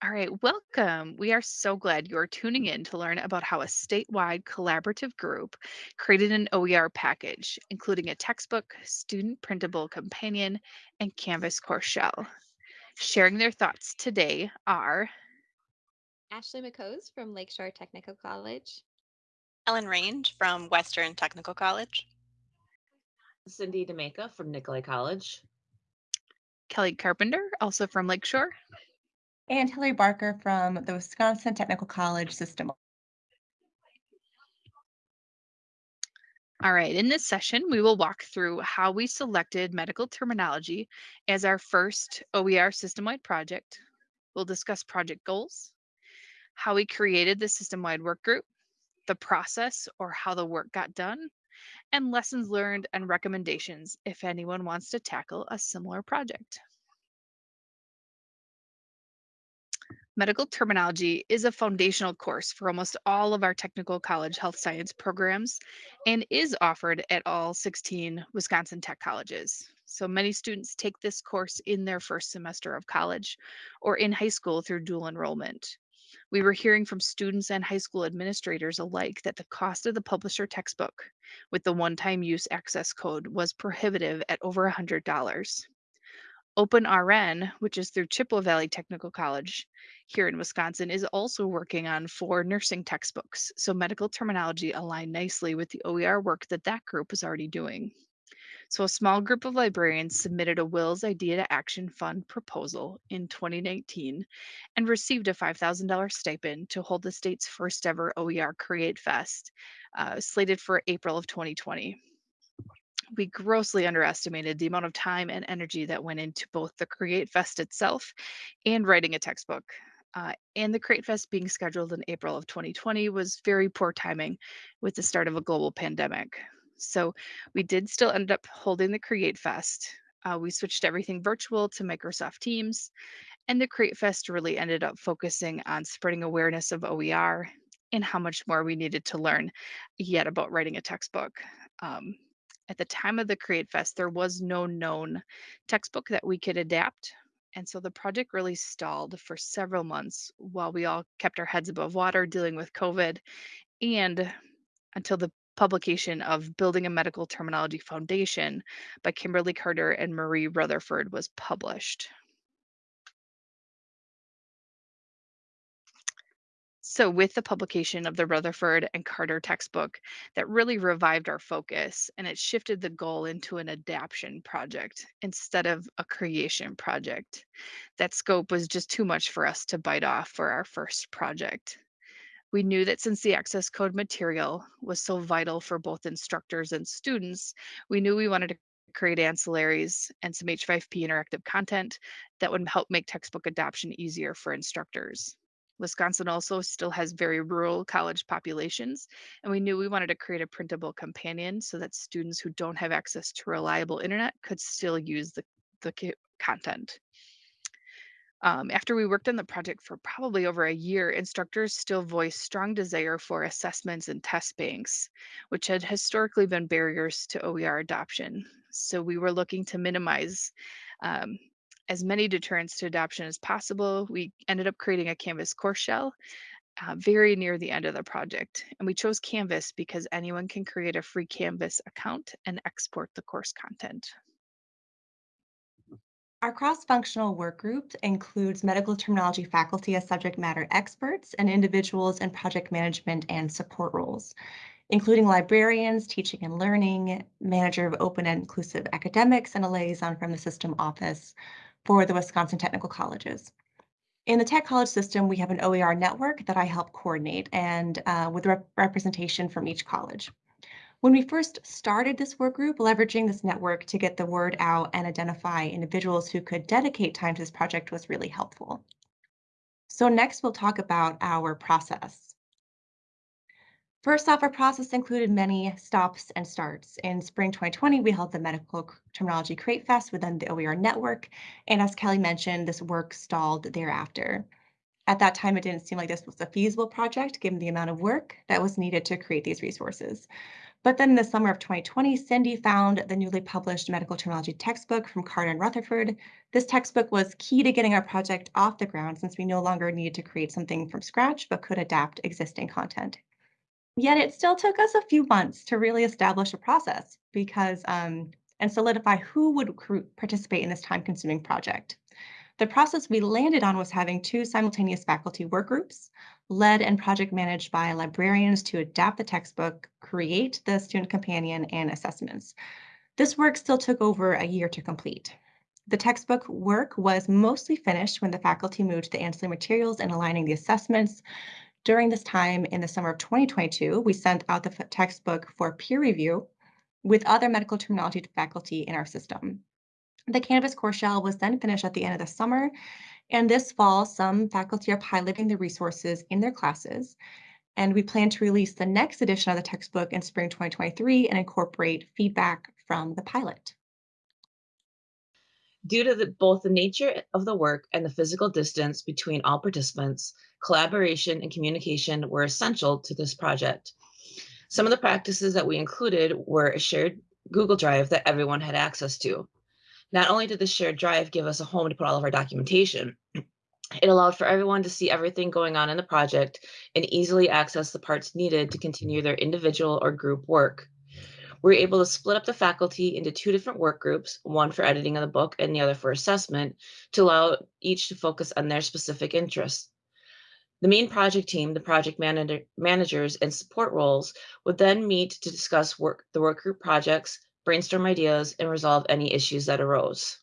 All right, welcome. We are so glad you are tuning in to learn about how a statewide collaborative group created an OER package, including a textbook, student printable companion, and Canvas course shell. Sharing their thoughts today are Ashley McCose from Lakeshore Technical College. Ellen Range from Western Technical College. Cindy DeMaca from Nicolet College. Kelly Carpenter, also from Lakeshore. And Hillary Barker from the Wisconsin Technical College System. All right, in this session, we will walk through how we selected medical terminology as our first OER system-wide project. We'll discuss project goals, how we created the system-wide work group, the process or how the work got done, and lessons learned and recommendations if anyone wants to tackle a similar project. Medical terminology is a foundational course for almost all of our technical college health science programs and is offered at all 16 Wisconsin Tech colleges. So many students take this course in their first semester of college or in high school through dual enrollment. We were hearing from students and high school administrators alike that the cost of the publisher textbook with the one-time use access code was prohibitive at over $100. OpenRN, which is through Chippewa Valley Technical College here in Wisconsin, is also working on four nursing textbooks. So medical terminology align nicely with the OER work that that group is already doing. So a small group of librarians submitted a WiLS Idea to Action Fund proposal in 2019 and received a $5,000 stipend to hold the state's first ever OER Create Fest, uh, slated for April of 2020 we grossly underestimated the amount of time and energy that went into both the Create Fest itself and writing a textbook. Uh, and the Create Fest being scheduled in April of 2020 was very poor timing with the start of a global pandemic. So we did still end up holding the Create Fest. Uh, we switched everything virtual to Microsoft Teams, and the Create Fest really ended up focusing on spreading awareness of OER and how much more we needed to learn yet about writing a textbook. Um, at the time of the Create Fest, there was no known textbook that we could adapt. And so the project really stalled for several months while we all kept our heads above water dealing with COVID and until the publication of Building a Medical Terminology Foundation by Kimberly Carter and Marie Rutherford was published. So, with the publication of the Rutherford and Carter textbook, that really revived our focus and it shifted the goal into an adaptation project instead of a creation project. That scope was just too much for us to bite off for our first project. We knew that since the access code material was so vital for both instructors and students, we knew we wanted to create ancillaries and some H5P interactive content that would help make textbook adoption easier for instructors. Wisconsin also still has very rural college populations, and we knew we wanted to create a printable companion so that students who don't have access to reliable internet could still use the, the content. Um, after we worked on the project for probably over a year, instructors still voiced strong desire for assessments and test banks, which had historically been barriers to OER adoption. So we were looking to minimize um, as many deterrents to adoption as possible. We ended up creating a Canvas course shell uh, very near the end of the project. And we chose Canvas because anyone can create a free Canvas account and export the course content. Our cross-functional work group includes medical terminology faculty as subject matter experts and individuals in project management and support roles, including librarians, teaching and learning, manager of open and inclusive academics, and a liaison from the system office for the Wisconsin Technical Colleges. In the Tech College system, we have an OER network that I help coordinate and uh, with rep representation from each college. When we first started this work group, leveraging this network to get the word out and identify individuals who could dedicate time to this project was really helpful. So next we'll talk about our process. First off, our process included many stops and starts. In spring 2020, we held the Medical Terminology Create Fest within the OER network, and as Kelly mentioned, this work stalled thereafter. At that time, it didn't seem like this was a feasible project given the amount of work that was needed to create these resources. But then in the summer of 2020, Cindy found the newly published medical terminology textbook from Carter and Rutherford. This textbook was key to getting our project off the ground since we no longer needed to create something from scratch, but could adapt existing content. Yet it still took us a few months to really establish a process because um, and solidify who would participate in this time consuming project. The process we landed on was having two simultaneous faculty work groups, led and project managed by librarians to adapt the textbook, create the student companion, and assessments. This work still took over a year to complete. The textbook work was mostly finished when the faculty moved to the ancillary materials and aligning the assessments. During this time in the summer of 2022, we sent out the textbook for peer review with other medical terminology faculty in our system. The Canvas course shell was then finished at the end of the summer, and this fall, some faculty are piloting the resources in their classes, and we plan to release the next edition of the textbook in spring 2023 and incorporate feedback from the pilot. Due to the, both the nature of the work and the physical distance between all participants, collaboration and communication were essential to this project. Some of the practices that we included were a shared Google Drive that everyone had access to. Not only did the shared drive give us a home to put all of our documentation, it allowed for everyone to see everything going on in the project and easily access the parts needed to continue their individual or group work. We were able to split up the faculty into two different work groups, one for editing of the book and the other for assessment, to allow each to focus on their specific interests. The main project team, the project manager, managers, and support roles would then meet to discuss work, the work group projects, brainstorm ideas, and resolve any issues that arose.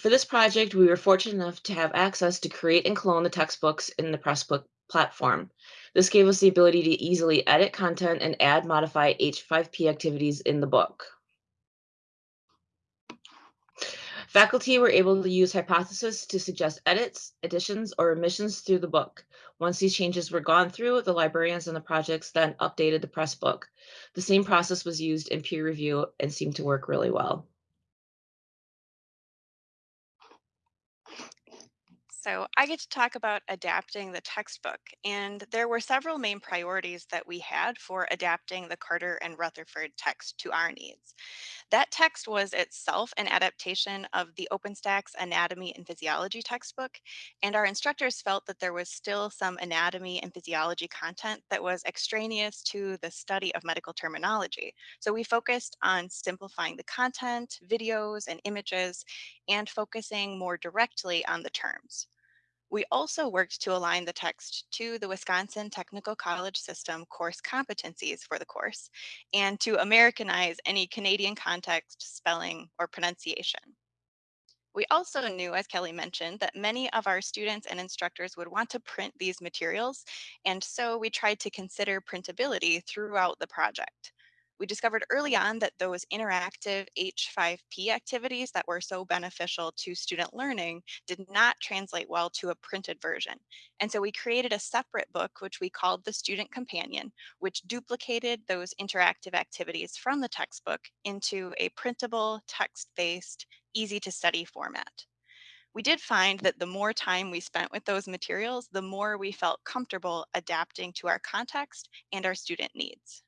For this project, we were fortunate enough to have access to create and clone the textbooks in the Pressbook platform. This gave us the ability to easily edit content and add, modify H5P activities in the book. Faculty were able to use Hypothesis to suggest edits, additions, or omissions through the book. Once these changes were gone through, the librarians and the projects then updated the press book. The same process was used in peer review and seemed to work really well. So I get to talk about adapting the textbook, and there were several main priorities that we had for adapting the Carter and Rutherford text to our needs. That text was itself an adaptation of the OpenStax Anatomy and Physiology textbook, and our instructors felt that there was still some anatomy and physiology content that was extraneous to the study of medical terminology. So we focused on simplifying the content, videos, and images, and focusing more directly on the terms. We also worked to align the text to the Wisconsin Technical College System course competencies for the course and to Americanize any Canadian context, spelling, or pronunciation. We also knew, as Kelly mentioned, that many of our students and instructors would want to print these materials, and so we tried to consider printability throughout the project. We discovered early on that those interactive H5P activities that were so beneficial to student learning did not translate well to a printed version. And so we created a separate book, which we called the Student Companion, which duplicated those interactive activities from the textbook into a printable, text-based, easy to study format. We did find that the more time we spent with those materials, the more we felt comfortable adapting to our context and our student needs.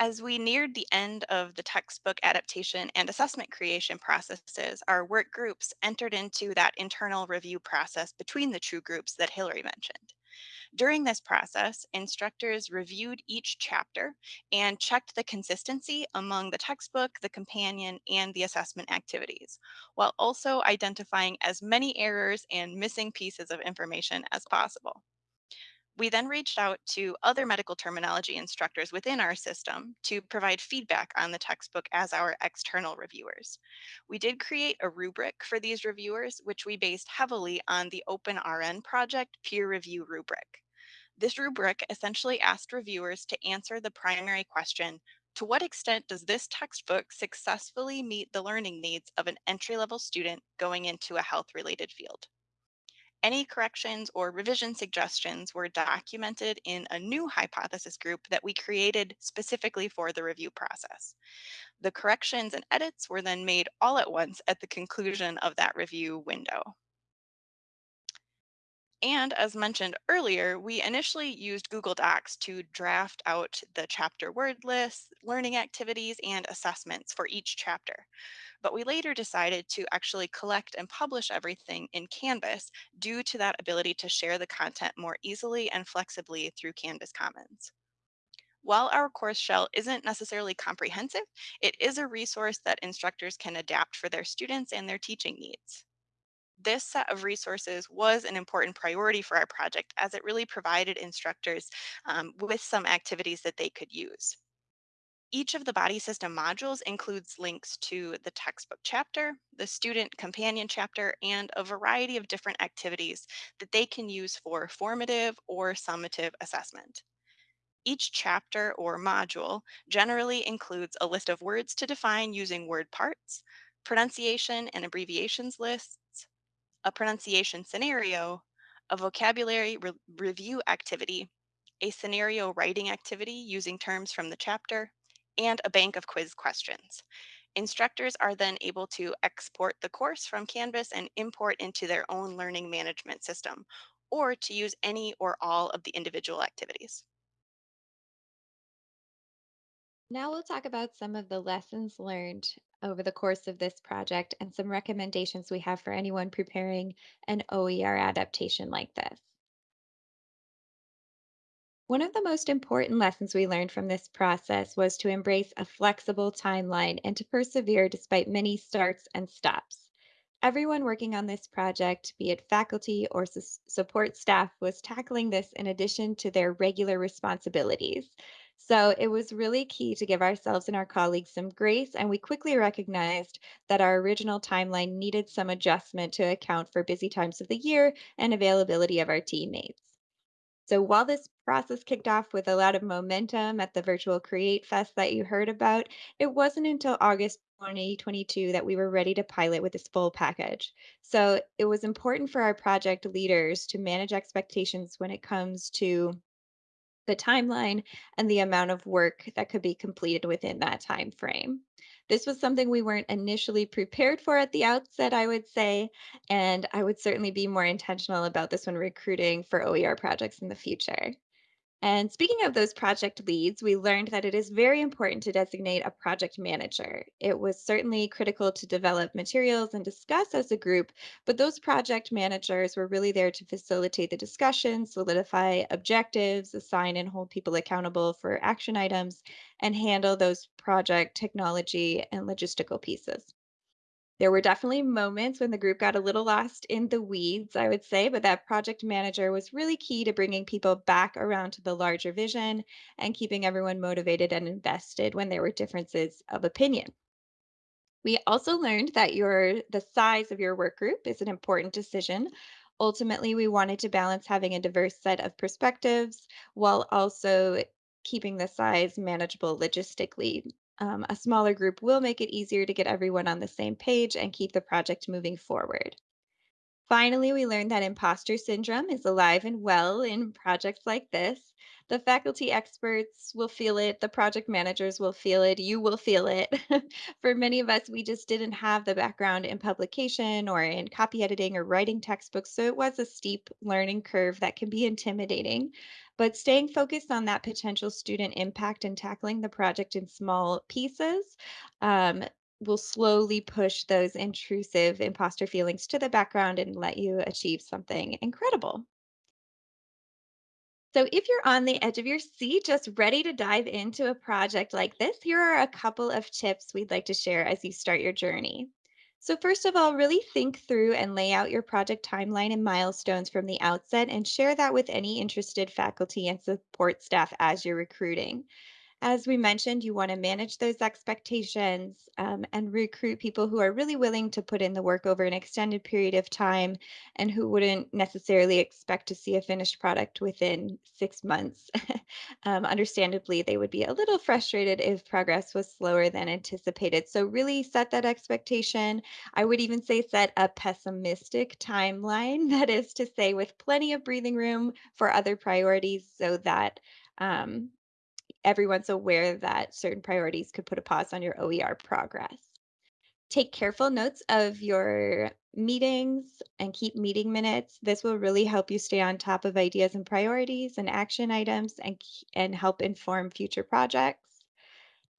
As we neared the end of the textbook adaptation and assessment creation processes, our work groups entered into that internal review process between the two groups that Hillary mentioned. During this process, instructors reviewed each chapter and checked the consistency among the textbook, the companion, and the assessment activities, while also identifying as many errors and missing pieces of information as possible. We then reached out to other medical terminology instructors within our system to provide feedback on the textbook as our external reviewers. We did create a rubric for these reviewers, which we based heavily on the OpenRN project peer review rubric. This rubric essentially asked reviewers to answer the primary question, to what extent does this textbook successfully meet the learning needs of an entry-level student going into a health-related field? Any corrections or revision suggestions were documented in a new hypothesis group that we created specifically for the review process. The corrections and edits were then made all at once at the conclusion of that review window. And as mentioned earlier, we initially used Google Docs to draft out the chapter word lists, learning activities, and assessments for each chapter. But we later decided to actually collect and publish everything in Canvas due to that ability to share the content more easily and flexibly through Canvas Commons. While our course shell isn't necessarily comprehensive, it is a resource that instructors can adapt for their students and their teaching needs. This set of resources was an important priority for our project as it really provided instructors um, with some activities that they could use. Each of the body system modules includes links to the textbook chapter, the student companion chapter, and a variety of different activities that they can use for formative or summative assessment. Each chapter or module generally includes a list of words to define using word parts, pronunciation and abbreviations lists, a pronunciation scenario, a vocabulary re- review activity, a scenario writing activity using terms from the chapter, and a bank of quiz questions. Instructors are then able to export the course from Canvas and import into their own learning management system, or to use any or all of the individual activities. Now we'll talk about some of the lessons learned over the course of this project and some recommendations we have for anyone preparing an OER adaptation like this. One of the most important lessons we learned from this process was to embrace a flexible timeline and to persevere despite many starts and stops. Everyone working on this project, be it faculty or sus- support staff, was tackling this in addition to their regular responsibilities. So it was really key to give ourselves and our colleagues some grace, and we quickly recognized that our original timeline needed some adjustment to account for busy times of the year and availability of our teammates. So while this process kicked off with a lot of momentum at the virtual Create Fest that you heard about, it wasn't until August 2022 that we were ready to pilot with this full package. So it was important for our project leaders to manage expectations when it comes to the timeline and the amount of work that could be completed within that time frame. This was something we weren't initially prepared for at the outset, I would say, and I would certainly be more intentional about this when recruiting for OER projects in the future. And speaking of those project leads, we learned that it is very important to designate a project manager. It was certainly critical to develop materials and discuss as a group, but those project managers were really there to facilitate the discussion, solidify objectives, assign and hold people accountable for action items, and handle those project technology and logistical pieces. There were definitely moments when the group got a little lost in the weeds, I would say, but that project manager was really key to bringing people back around to the larger vision and keeping everyone motivated and invested when there were differences of opinion. We also learned that your the size of your work group is an important decision. Ultimately, we wanted to balance having a diverse set of perspectives while also keeping the size manageable logistically. Um, a smaller group will make it easier to get everyone on the same page and keep the project moving forward. Finally, we learned that imposter syndrome is alive and well in projects like this. The faculty experts will feel it, the project managers will feel it, you will feel it. For many of us, we just didn't have the background in publication or in copy editing or writing textbooks, so it was a steep learning curve that can be intimidating. But staying focused on that potential student impact and tackling the project in small pieces um, will slowly push those intrusive imposter feelings to the background and let you achieve something incredible. So, if you're on the edge of your seat, just ready to dive into a project like this, here are a couple of tips we'd like to share as you start your journey. So, first of all, really think through and lay out your project timeline and milestones from the outset and share that with any interested faculty and support staff as you're recruiting. As we mentioned, you want to manage those expectations um, and recruit people who are really willing to put in the work over an extended period of time and who wouldn't necessarily expect to see a finished product within six months. um, understandably, they would be a little frustrated if progress was slower than anticipated. So, really set that expectation. I would even say set a pessimistic timeline, that is to say, with plenty of breathing room for other priorities so that. Um, everyone's aware that certain priorities could put a pause on your OER progress. Take careful notes of your meetings and keep meeting minutes. This will really help you stay on top of ideas and priorities and action items and, and help inform future projects.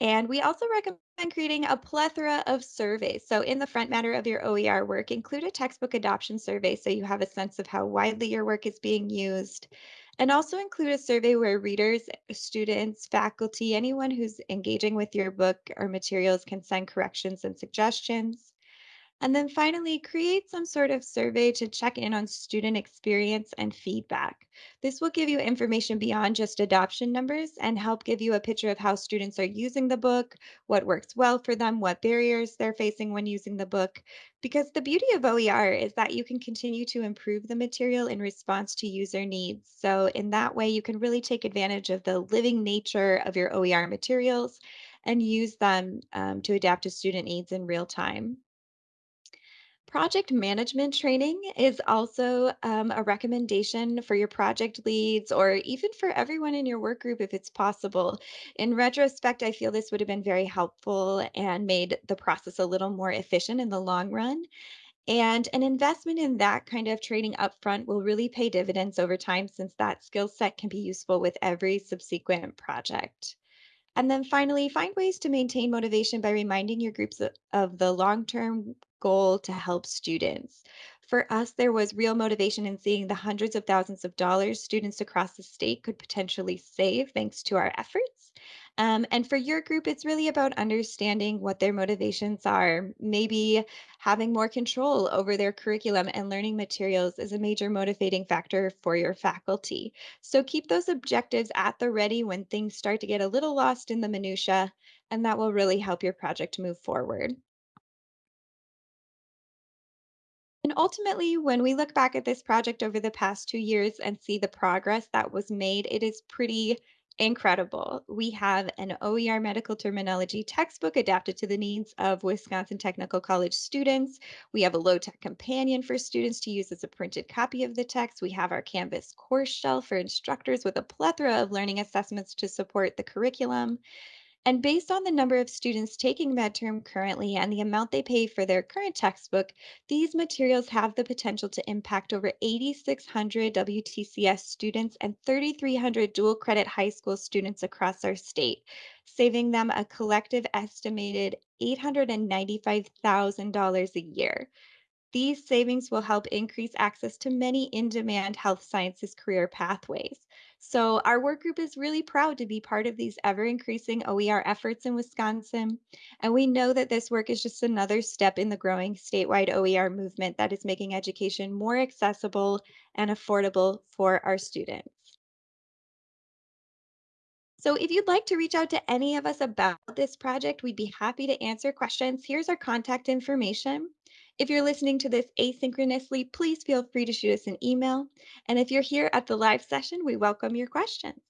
And we also recommend creating a plethora of surveys. So, in the front matter of your OER work, include a textbook adoption survey so you have a sense of how widely your work is being used. And also include a survey where readers, students, faculty, anyone who's engaging with your book or materials can send corrections and suggestions. And then finally, create some sort of survey to check in on student experience and feedback. This will give you information beyond just adoption numbers and help give you a picture of how students are using the book, what works well for them, what barriers they're facing when using the book. Because the beauty of OER is that you can continue to improve the material in response to user needs. So, in that way, you can really take advantage of the living nature of your OER materials and use them um, to adapt to student needs in real time. Project management training is also um, a recommendation for your project leads or even for everyone in your work group if it's possible. In retrospect, I feel this would have been very helpful and made the process a little more efficient in the long run. And an investment in that kind of training upfront will really pay dividends over time since that skill set can be useful with every subsequent project. And then finally, find ways to maintain motivation by reminding your groups of the long term goal to help students. For us, there was real motivation in seeing the hundreds of thousands of dollars students across the state could potentially save thanks to our efforts. Um, and for your group, it's really about understanding what their motivations are. Maybe having more control over their curriculum and learning materials is a major motivating factor for your faculty. So keep those objectives at the ready when things start to get a little lost in the minutia, and that will really help your project move forward. And ultimately, when we look back at this project over the past two years and see the progress that was made, it is pretty incredible. We have an OER medical terminology textbook adapted to the needs of Wisconsin Technical College students. We have a low tech companion for students to use as a printed copy of the text. We have our Canvas course shell for instructors with a plethora of learning assessments to support the curriculum. And based on the number of students taking MedTerm currently and the amount they pay for their current textbook, these materials have the potential to impact over 8,600 WTCS students and 3,300 dual credit high school students across our state, saving them a collective estimated $895,000 a year. These savings will help increase access to many in demand health sciences career pathways. So, our work group is really proud to be part of these ever increasing OER efforts in Wisconsin. And we know that this work is just another step in the growing statewide OER movement that is making education more accessible and affordable for our students. So, if you'd like to reach out to any of us about this project, we'd be happy to answer questions. Here's our contact information. If you're listening to this asynchronously, please feel free to shoot us an email. And if you're here at the live session, we welcome your questions.